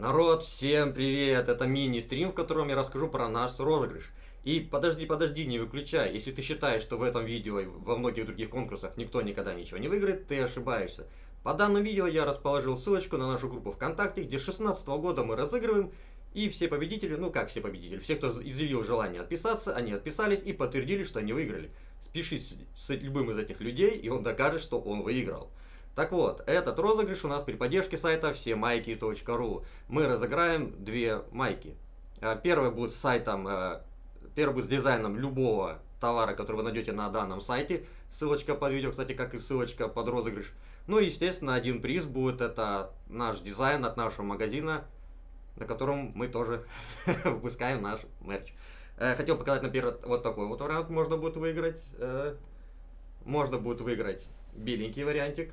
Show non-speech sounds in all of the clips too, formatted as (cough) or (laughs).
Народ, всем привет! Это мини-стрим, в котором я расскажу про наш розыгрыш. И подожди, подожди, не выключай. Если ты считаешь, что в этом видео и во многих других конкурсах никто никогда ничего не выиграет, ты ошибаешься. По данному видео я расположил ссылочку на нашу группу ВКонтакте, где с 16 года мы разыгрываем, и все победители, ну как все победители, все, кто изъявил желание отписаться, они отписались и подтвердили, что они выиграли. Спишись с любым из этих людей, и он докажет, что он выиграл. Так вот, этот розыгрыш у нас при поддержке сайта всемайки.ру. Мы разыграем две майки. Э, первый будет с сайтом, э, первый будет с дизайном любого товара, который вы найдете на данном сайте. Ссылочка под видео, кстати, как и ссылочка под розыгрыш. Ну и, естественно, один приз будет, это наш дизайн от нашего магазина, на котором мы тоже (laughs) выпускаем наш мерч. Э, хотел показать, например, вот такой вот вариант можно будет выиграть. Можно будет выиграть беленький вариантик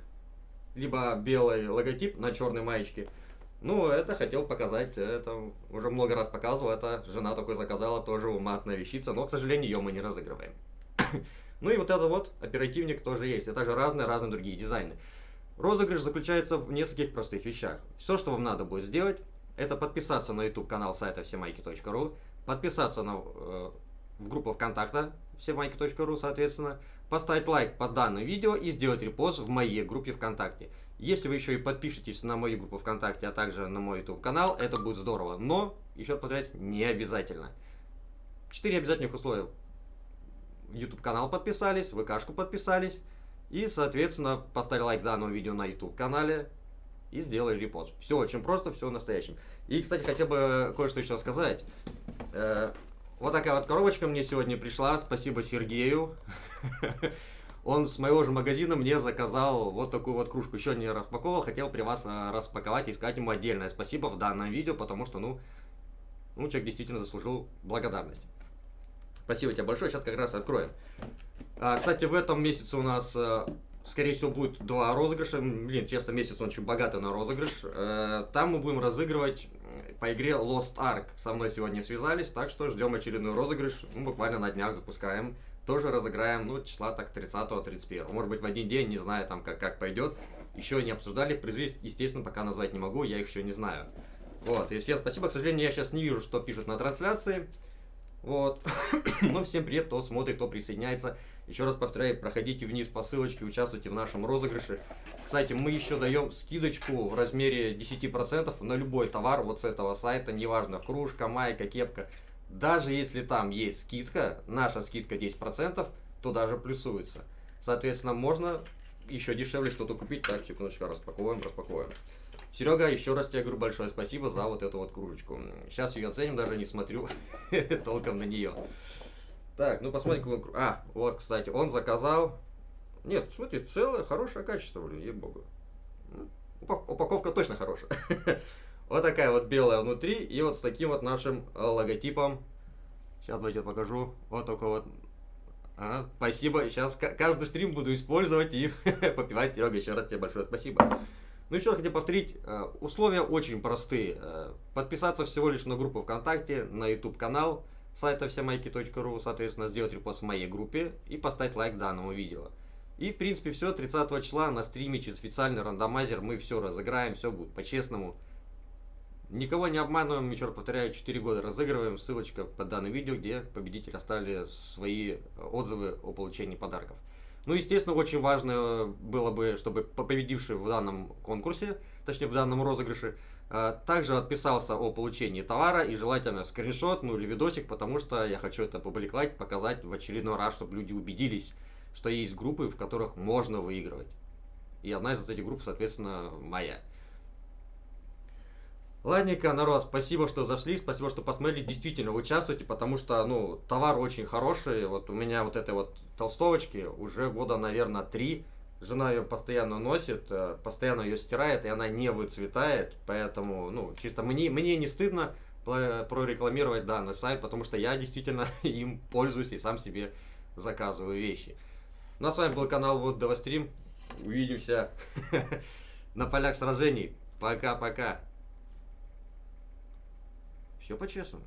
либо белый логотип на черной маечке. Ну, это хотел показать, это уже много раз показывал, это жена такой заказала, тоже уматная вещица, но, к сожалению, ее мы не разыгрываем. (coughs) ну и вот это вот оперативник тоже есть, это же разные, разные другие дизайны. Розыгрыш заключается в нескольких простых вещах. Все, что вам надо будет сделать, это подписаться на YouTube канал сайта всемайки.ру, подписаться на, э, в группу ВКонтакта всемайки.ру, соответственно, поставить лайк под данным видео и сделать репост в моей группе ВКонтакте. Если вы еще и подпишетесь на мою группу ВКонтакте, а также на мой YouTube канал, это будет здорово. Но, еще раз повторяюсь, не обязательно. Четыре обязательных условия. YouTube канал подписались, ВКшку подписались и, соответственно, поставили лайк данному видео на YouTube канале и сделали репост. Все очень просто, все настоящим. И, кстати, хотел бы кое-что еще сказать. Вот такая вот коробочка мне сегодня пришла. Спасибо Сергею. (laughs) Он с моего же магазина мне заказал вот такую вот кружку. Еще не распаковал, хотел при вас а, распаковать и сказать ему отдельное спасибо в данном видео, потому что, ну, ну человек действительно заслужил благодарность. Спасибо тебе большое, сейчас как раз откроем. А, кстати, в этом месяце у нас, а, скорее всего, будет два розыгрыша. Блин, честно, месяц он очень богатый на розыгрыш. А, там мы будем разыгрывать по игре Lost Ark со мной сегодня связались, так что ждем очередной розыгрыш, ну, буквально на днях запускаем. Тоже разыграем, ну, числа так 30-31. Может быть, в один день, не знаю, там, как, как пойдет. Еще не обсуждали, призы, естественно, пока назвать не могу, я их еще не знаю. Вот, и всем спасибо, к сожалению, я сейчас не вижу, что пишут на трансляции. Вот. (coughs) ну, всем привет, кто смотрит, кто присоединяется. Еще раз повторяю, проходите вниз по ссылочке, участвуйте в нашем розыгрыше. Кстати, мы еще даем скидочку в размере 10% на любой товар вот с этого сайта, неважно, кружка, майка, кепка. Даже если там есть скидка, наша скидка 10%, то даже плюсуется. Соответственно, можно еще дешевле что-то купить. Так, секундочку, распаковываем, распаковываем. Серега, еще раз тебе говорю большое спасибо за вот эту вот кружечку. Сейчас ее оценим, даже не смотрю (laughs) толком на нее. Так, ну посмотрим, какой А, вот, кстати, он заказал... Нет, смотри, целое, хорошее качество, блин, ей-богу. Ну, упаковка точно хорошая. (laughs) вот такая вот белая внутри, и вот с таким вот нашим логотипом. Сейчас давайте покажу. Вот такой вот а, спасибо. Сейчас каждый стрим буду использовать и (laughs) попивать. Серега, еще раз тебе большое спасибо. Ну еще хотел повторить, э, условия очень простые. Э, подписаться всего лишь на группу ВКонтакте, на YouTube канал сайта всемайки.ру, соответственно, сделать репост в моей группе и поставить лайк данному видео. И, в принципе, все. 30 числа на стриме через официальный рандомайзер мы все разыграем, все будет по-честному. Никого не обманываем, еще раз повторяю, 4 года разыгрываем. Ссылочка под данным видео, где победители оставили свои отзывы о получении подарков. Ну, естественно, очень важно было бы, чтобы победивший в данном конкурсе, точнее в данном розыгрыше, также отписался о получении товара и желательно скриншот, ну или видосик, потому что я хочу это опубликовать, показать в очередной раз, чтобы люди убедились, что есть группы, в которых можно выигрывать. И одна из этих групп, соответственно, моя. Ладненько, народ, спасибо, что зашли, спасибо, что посмотрели. Действительно, участвуйте, потому что, ну, товар очень хороший. Вот у меня вот этой вот толстовочки уже года, наверное, три. Жена ее постоянно носит, э, постоянно ее стирает, и она не выцветает. Поэтому, ну, чисто мне, мне не стыдно прорекламировать данный сайт, потому что я действительно (laughs) им пользуюсь и сам себе заказываю вещи. Ну а с вами был канал Вот Давастрим. Увидимся (laughs) на полях сражений. Пока-пока. Все по-честному.